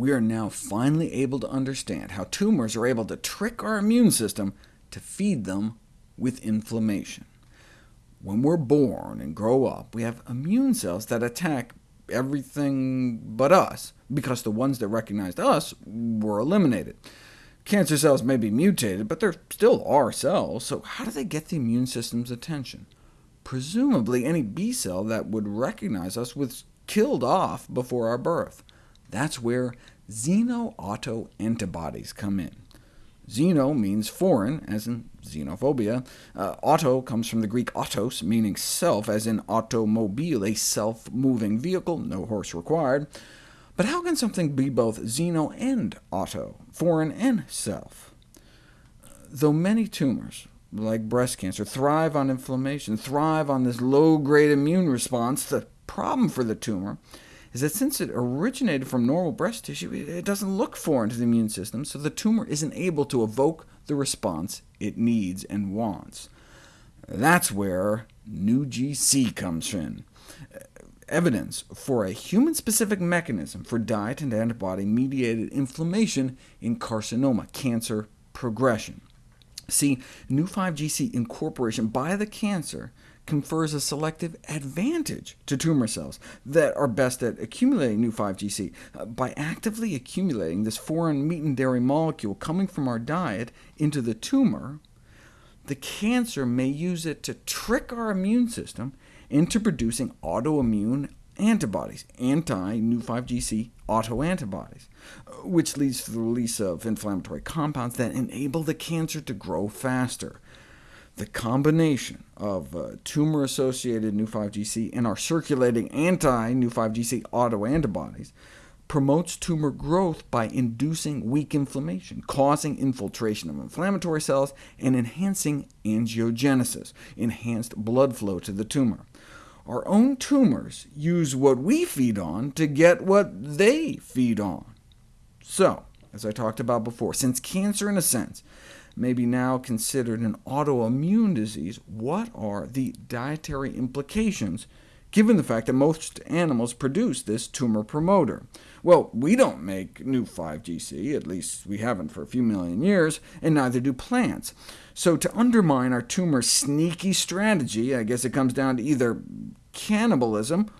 we are now finally able to understand how tumors are able to trick our immune system to feed them with inflammation. When we're born and grow up, we have immune cells that attack everything but us, because the ones that recognized us were eliminated. Cancer cells may be mutated, but they're still our cells, so how do they get the immune system's attention? Presumably any B cell that would recognize us was killed off before our birth. That's where xenoautoantibodies come in. Xeno means foreign, as in xenophobia. Uh, auto comes from the Greek autos, meaning self, as in automobile, a self-moving vehicle, no horse required. But how can something be both xeno and auto, foreign and self? Though many tumors, like breast cancer, thrive on inflammation, thrive on this low-grade immune response, the problem for the tumor is that since it originated from normal breast tissue, it doesn't look foreign to the immune system, so the tumor isn't able to evoke the response it needs and wants. That's where NuGC comes in. Uh, evidence for a human-specific mechanism for diet and antibody-mediated inflammation in carcinoma, cancer progression. See, Neu5Gc incorporation by the cancer confers a selective advantage to tumor cells that are best at accumulating Neu5Gc. Uh, by actively accumulating this foreign meat and dairy molecule coming from our diet into the tumor, the cancer may use it to trick our immune system into producing autoimmune antibodies, anti-Neu5Gc autoantibodies, uh, which leads to the release of inflammatory compounds that enable the cancer to grow faster. The combination of uh, tumor-associated Neu5Gc and our circulating anti-Neu5Gc autoantibodies promotes tumor growth by inducing weak inflammation, causing infiltration of inflammatory cells, and enhancing angiogenesis, enhanced blood flow to the tumor. Our own tumors use what we feed on to get what they feed on. So, as I talked about before, since cancer, in a sense, may be now considered an autoimmune disease, what are the dietary implications, given the fact that most animals produce this tumor promoter? Well, we don't make Neu5Gc, at least we haven't for a few million years, and neither do plants. So to undermine our tumor sneaky strategy, I guess it comes down to either cannibalism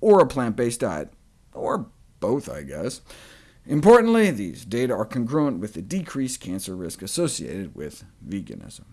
or a plant-based diet, or both, I guess. Importantly, these data are congruent with the decreased cancer risk associated with veganism.